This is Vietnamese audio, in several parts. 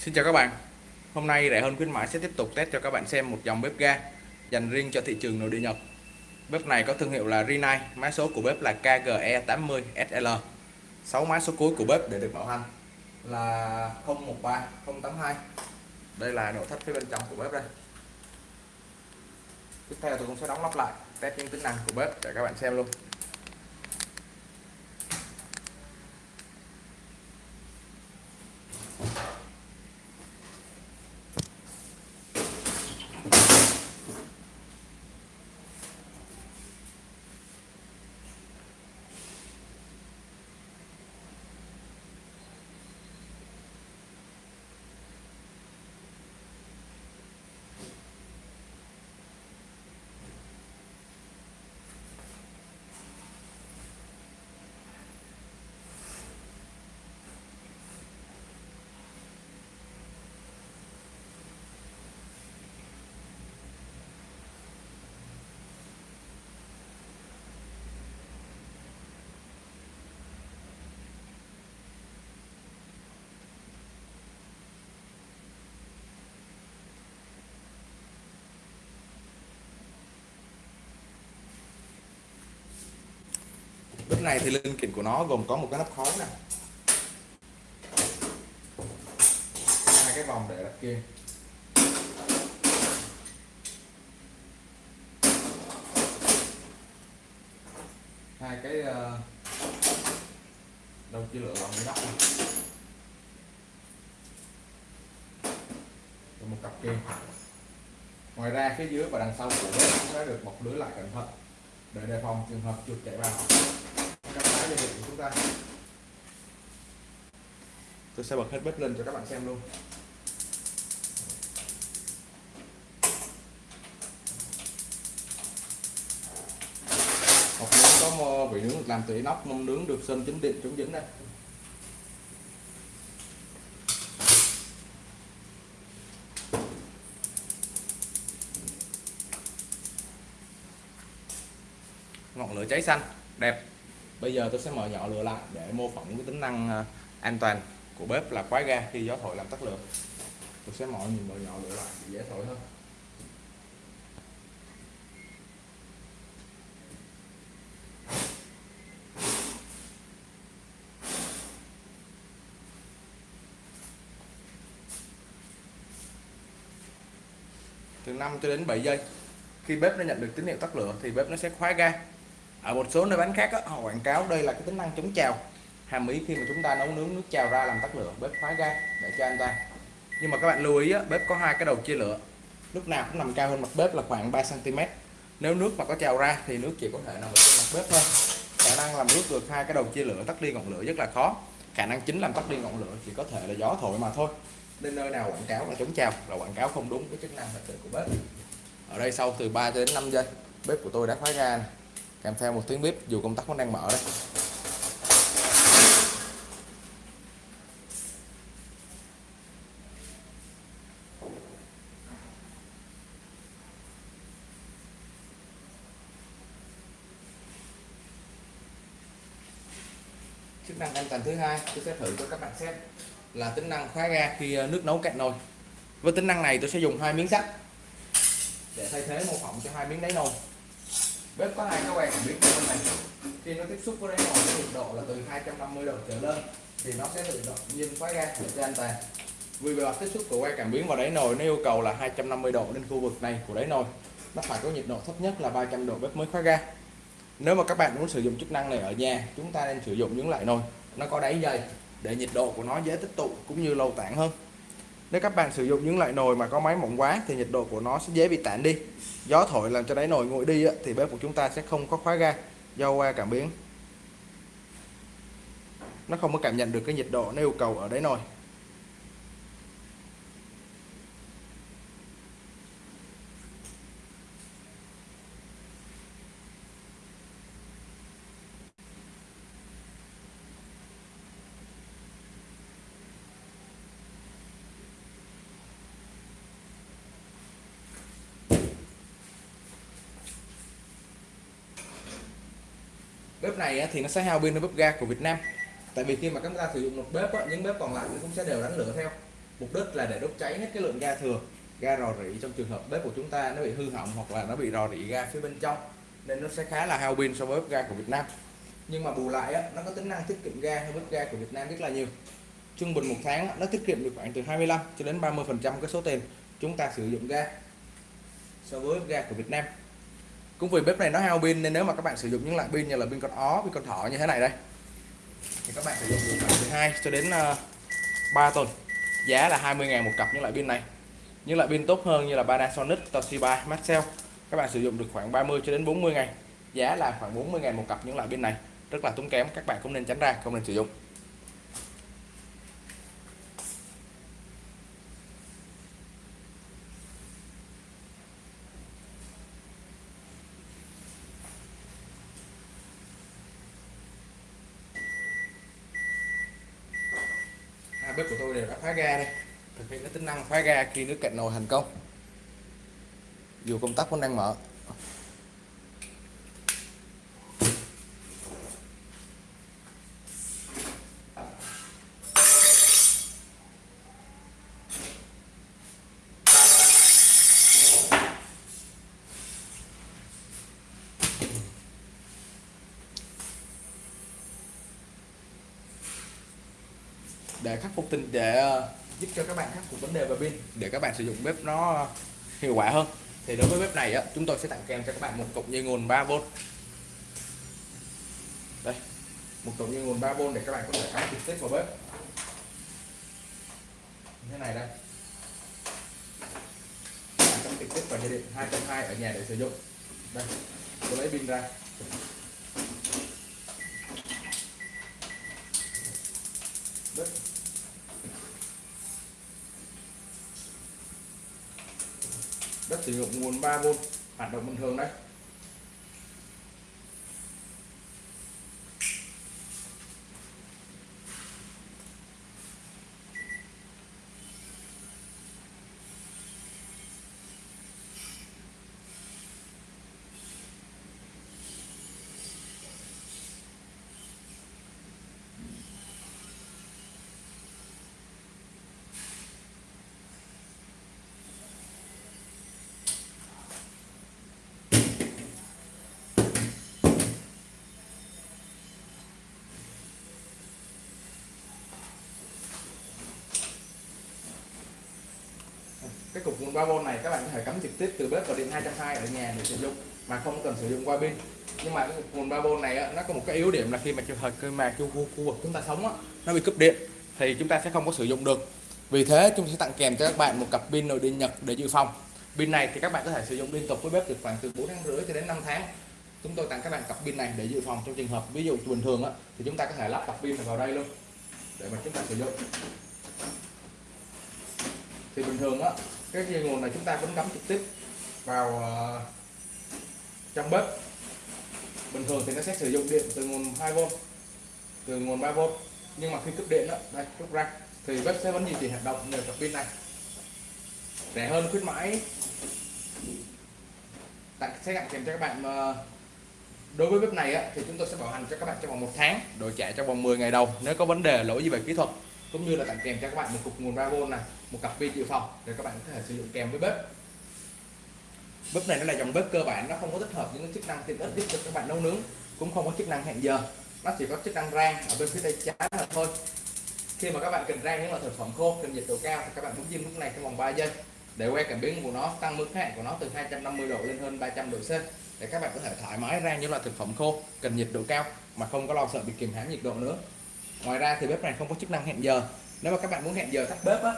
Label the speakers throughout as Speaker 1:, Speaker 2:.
Speaker 1: Xin chào các bạn. Hôm nay rẻ hơn khuyến mãi sẽ tiếp tục test cho các bạn xem một dòng bếp ga dành riêng cho thị trường nội địa Nhật. Bếp này có thương hiệu là Rinnai, Mã số của bếp là KGE80SL 6 mã số cuối của bếp để được bảo hành là 013082 Đây là nội thất phía bên trong của bếp đây. Tiếp theo tôi cũng sẽ đóng lắp lại, test những tính năng của bếp để các bạn xem luôn. Bếp này thì linh kiện của nó gồm có một cái nắp khói nè. Hai cái vòng để đặt kia. Hai cái ờ, đầu chia lửa bằng nắp này Rồi một cặp kia. Ngoài ra phía dưới và đằng sau của bếp cũng đã được một lưới lại cẩn thận. Để đề phòng trường hợp chuột chạy vào dây điện của chúng ta. Tôi sẽ bật hết bếp lên cho các bạn xem luôn. Hộp nướng có vị nướng được làm từ inox mâm nướng được sơn chính điện chống dính đây. Ngọn lửa cháy xanh đẹp bây giờ tôi sẽ mở nhỏ lửa lại để mô phỏng cái tính năng à, an toàn của bếp là khóa ga khi gió thổi làm tắt lửa. Tôi sẽ mở nhìn mở nhỏ lửa lại để dễ thổi hơn. Từ 5 cho đến 7 giây, khi bếp nó nhận được tín hiệu tắt lửa thì bếp nó sẽ khóa ga ở một số nơi bán khác á, họ quảng cáo đây là cái tính năng chống trào. Hàm ý khi mà chúng ta nấu nướng nước trào ra làm tắt lửa bếp khóa ga để cho anh ta. Nhưng mà các bạn lưu ý á, bếp có hai cái đầu chia lửa. Lúc nào cũng nằm cao hơn mặt bếp là khoảng 3 cm nếu nước mà có trào ra thì nước chỉ có thể nằm ở trên mặt bếp thôi. Khả năng làm nước được hai cái đầu chia lửa tắt đi ngọn lửa rất là khó. Khả năng chính làm tắt đi ngọn lửa chỉ có thể là gió thổi mà thôi. Nên nơi nào quảng cáo là chống trào là quảng cáo không đúng với chức năng thật sự của bếp. Ở đây sau từ 3 đến 5 giây bếp của tôi đã khóa ga này kèm theo một tiếng bếp dù công tắc vẫn đang mở đấy. Chức năng an toàn thứ hai, tôi sẽ thử cho các bạn xem, là tính năng khóa ga khi ờ, nước nấu cạn nồi. Với tính năng này tôi sẽ dùng hai miếng sắt để thay thế mô phỏng cho hai miếng đáy nồi bếp có hai cái que cảm biến này. Khi nó tiếp xúc với đáy nồi nhiệt độ là từ 250 độ trở lên, thì nó sẽ tự động nhiên khóa ra để cho an toàn vì bề mặt tiếp xúc của que cảm biến vào đáy nồi nó yêu cầu là 250 độ lên khu vực này của đáy nồi. Nó phải có nhiệt độ thấp nhất là 300 độ bếp mới khóa ga nếu mà các bạn muốn sử dụng chức năng này ở nhà, chúng ta nên sử dụng những loại nồi nó có đáy dày để nhiệt độ của nó dễ tích tụ cũng như lâu tản hơn nếu các bạn sử dụng những loại nồi mà có máy mỏng quá thì nhiệt độ của nó sẽ dễ bị tản đi. Gió thổi làm cho đáy nồi nguội đi thì bếp của chúng ta sẽ không có khóa ga, do qua cảm biến. Nó không có cảm nhận được cái nhiệt độ nó yêu cầu ở đáy nồi. Bếp này thì nó sẽ hao pin hơn bếp ga của Việt Nam. Tại vì khi mà chúng ta sử dụng một bếp những bếp còn lại cũng sẽ đều đánh lửa theo. Mục đích là để đốt cháy hết cái lượng ga thừa ga rò rỉ trong trường hợp bếp của chúng ta nó bị hư hỏng hoặc là nó bị rò rỉ ga phía bên trong nên nó sẽ khá là hao pin so với bếp ga của Việt Nam. Nhưng mà bù lại á, nó có tính năng tiết kiệm ga hơn bếp ga của Việt Nam rất là nhiều. Trung bình một tháng nó tiết kiệm được khoảng từ 25 cho đến 30 phần trăm cái số tiền chúng ta sử dụng ga so với bếp ga của Việt Nam cũng vì bếp này nó hao pin nên nếu mà các bạn sử dụng những loại pin như là pin con ó pin con thỏ như thế này đây thì các bạn sử dụng được khoảng từ 2 cho đến ờ, 3 tuần. Giá là 20.000 một cặp những loại pin này. Những loại pin tốt hơn như là Panasonic, Toshiba, Maxell các bạn sử dụng được khoảng 30 cho đến 40 ngày. Giá là khoảng 40 ngàn một cặp những loại pin này. Rất là tốn kém các bạn cũng nên tránh ra không nên sử dụng. Hai bếp của tôi đều đã khóa ga đây. Thực hiện cái tính năng khóa ga khi nước cạn nồi thành công. Dù công tắc vẫn đang mở. Để khắc phục tình để ờ, giúp cho các bạn khắc phục vấn đề về pin để các bạn sử dụng bếp nó hiệu quả hơn. Thì đối với bếp này á, chúng tôi sẽ tặng kèm cho các bạn một cục dây nguồn 3V đây một cục dây nguồn 3V để các bạn có thể cắm trực tiếp vào bếp. Như thế này đây. Cắm trực tiếp vào dây điện 220 ở nhà để sử dụng. Đây tôi lấy pin ra. Đất đất sử dụng nguồn 3V hoạt động bình thường đấy. Cái cục nguồn 3V này các bạn có thể cắm trực tiếp từ bếp vào điện 220 ở nhà để sử dụng mà không cần sử dụng qua pin. Nhưng mà cái cục nguồn 3V này á, nó có một cái yếu điểm là khi mà trường hợp khi mà khu, khu vực chúng ta sống á, nó bị cúp điện thì chúng ta sẽ không có sử dụng được. Vì thế chúng sẽ tặng kèm cho các bạn một cặp pin nội địa nhật để dự phòng. Pin này thì các bạn có thể sử dụng liên tục với bếp được khoảng từ 4 tháng rưỡi cho đến 5 tháng. Chúng tôi tặng các bạn cặp pin này để dự phòng trong trường hợp ví dụ bình thường á, thì chúng ta có thể lắp cặp pin vào đây luôn để mà chúng ta sử dụng. Thì bình thường á cái dây nguồn này chúng ta vẫn cắm trực tiếp vào ờ, trong bếp. Bình thường thì nó sẽ sử dụng điện từ nguồn 2V từ nguồn 3V nhưng mà khi cúp điện đó đây rút ra thì bếp sẽ vẫn duy trì hoạt động nhờ cặp pin này. Rẻ hơn khuyến mãi. Tặng sẽ tặng kèm cho các bạn ờ, đối với bếp này á, thì chúng tôi sẽ bảo hành cho các bạn trong vòng một tháng đổi trả trong vòng 10 ngày đầu nếu có vấn đề lỗi gì về kỹ thuật. Cũng như là tặng kèm cho các bạn một cục nguồn 3V này một cặp pin dự phòng để các bạn có thể sử dụng kèm với bếp. Bếp này nó là dòng bếp cơ bản, nó không có tích hợp những chức năng tiện ích giúp cho các bạn nấu nướng, cũng không có chức năng hẹn giờ. Nó chỉ có chức năng rang ở bên phía tay trái là thôi. Khi mà các bạn cần rang những loại thực phẩm khô, cần nhiệt độ cao thì các bạn bấm diêm lúc này trong vòng 3 giây để que cảm biến của nó, tăng mức hạn của nó từ 250 độ lên hơn 300 độ C để các bạn có thể thoải mái rang những loại thực phẩm khô, cần nhiệt độ cao mà không có lo sợ bị kìm hãm nhiệt độ nữa. Ngoài ra thì bếp này không có chức năng hẹn giờ. Nếu mà các bạn muốn hẹn giờ tắt bếp á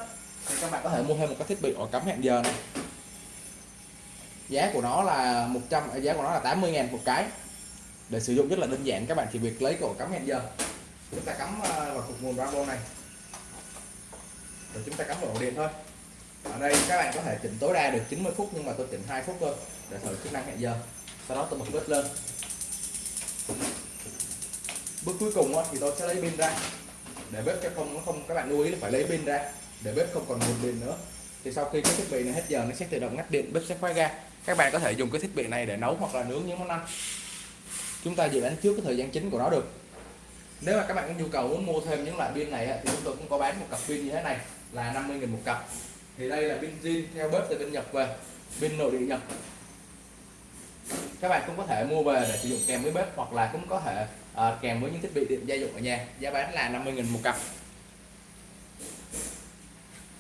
Speaker 1: thì các bạn có thể mua thêm một cái thiết bị ổ cắm hẹn giờ này. Giá của nó là 100 à, giá của nó là 80 ngàn một cái. Để sử dụng rất là đơn giản, các bạn chỉ việc lấy cái ổ cắm hẹn giờ. Chúng ta cắm à, vào cục nguồn Bravo này. Rồi chúng ta cắm vào ổ điện thôi. Ở đây các bạn có thể chỉnh tối đa được 90 phút, nhưng mà tôi chỉnh 2 phút thôi, để thử chức năng hẹn giờ. Sau đó tôi bật bếp lên. Bước cuối cùng thì tôi sẽ lấy pin ra. Để bếp cho không, nó không, các bạn lưu ý là phải lấy pin ra để bếp không còn nguồn điện nữa. Thì sau khi cái thiết bị này hết giờ nó sẽ tự động ngắt điện bếp sẽ khóa ga các bạn có thể dùng cái thiết bị này để nấu hoặc là nướng những món ăn. Chúng ta dự đoán trước cái thời gian chính của nó được. Nếu mà các bạn có nhu cầu muốn mua thêm những loại pin này thì chúng tôi cũng có bán một cặp pin như thế này là 50.000 một cặp. Thì đây là pin zin theo bếp từ bên Nhật về pin nội địa Nhật. Các bạn cũng có thể mua về để sử dụng kèm với bếp hoặc là cũng có thể uh, kèm với những thiết bị điện gia dụng ở nhà. Giá bán là 50.000 một cặp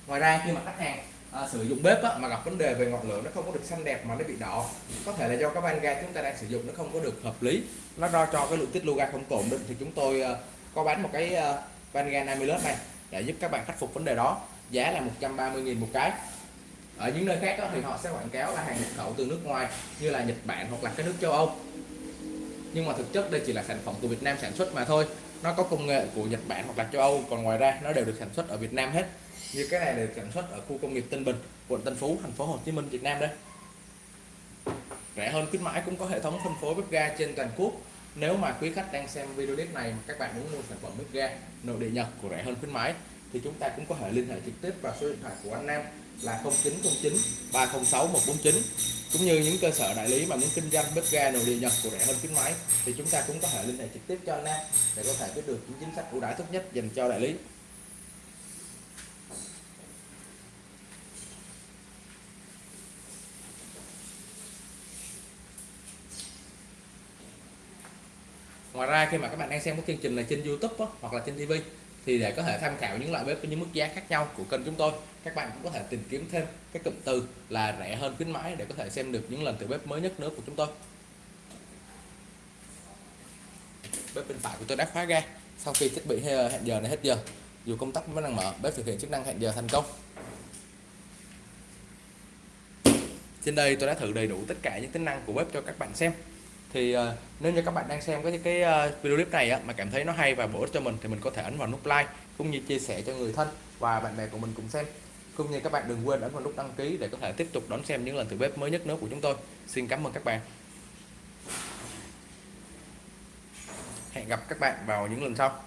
Speaker 1: ngoài ra khi mà khách hàng à, sử dụng bếp á, mà gặp vấn đề về ngọn lửa nó không có được xanh đẹp mà nó bị đỏ có thể là do các van ga chúng ta đang sử dụng nó không có được hợp lý. Nó do cho cái lượng tiết lưu ga không ổn định thì chúng tôi à, có bán một cái à, van ga 50 lớp này để giúp các bạn khắc phục vấn đề đó. Giá là 130.000 một cái. Ở những nơi khác đó, thì họ sẽ quảng cáo là hàng nhập khẩu từ nước ngoài như là Nhật Bản hoặc là các nước châu Âu. Nhưng mà thực chất đây chỉ là sản phẩm của Việt Nam sản xuất mà thôi nó có công nghệ của Nhật Bản hoặc là châu Âu, còn ngoài ra nó đều được sản xuất ở Việt Nam hết. Như cái này được sản xuất ở khu công nghiệp Tân Bình, quận Tân Phú, thành phố Hồ Chí Minh, Việt Nam đây. Rẻ hơn khuyến mãi cũng có hệ thống phân phối bếp ga trên toàn quốc. Nếu mà quý khách đang xem video clip này mà các bạn muốn mua sản phẩm bếp ga nội địa Nhật của rẻ hơn khuyến mãi, thì chúng ta cũng có thể liên hệ trực tiếp vào số điện thoại của anh Nam là 0909 306 149 cũng như những cơ sở đại lý mà muốn kinh doanh bếp ga nội địa Nhật của rẻ hơn kính máy thì chúng ta cũng có thể liên hệ trực tiếp cho anh em để có thể biết được những chính sách ưu đãi tốt nhất dành cho đại lý. Ngoài ra khi mà các bạn đang xem cái chương trình này trên YouTube đó, hoặc là trên TV thì để có thể tham khảo những loại bếp với những mức giá khác nhau của kênh chúng tôi, các bạn cũng có thể tìm kiếm thêm các cụm từ là rẻ hơn khuyến mãi để có thể xem được những lần thử bếp mới nhất nữa của chúng tôi. Bếp bên phải của tôi đã khóa ga sau khi thiết bị ờ, hẹn giờ này hết giờ. Dù công tắc vẫn đang mở, bếp thực hiện chức năng hẹn giờ thành công. Trên đây tôi đã thử đầy đủ tất cả những tính năng của bếp cho các bạn xem thì uh, nếu như các bạn đang xem cái cái uh, video clip này á, mà cảm thấy nó hay và bổ ích cho mình thì mình có thể ấn vào nút like cũng như chia sẻ cho người thân và bạn bè của mình cùng xem. Cũng như các bạn đừng quên ấn vào nút đăng ký để có thể tiếp tục đón xem những lần thử bếp mới nhất nữa của chúng tôi. Xin cảm ơn các bạn. Hẹn gặp các bạn vào những lần sau.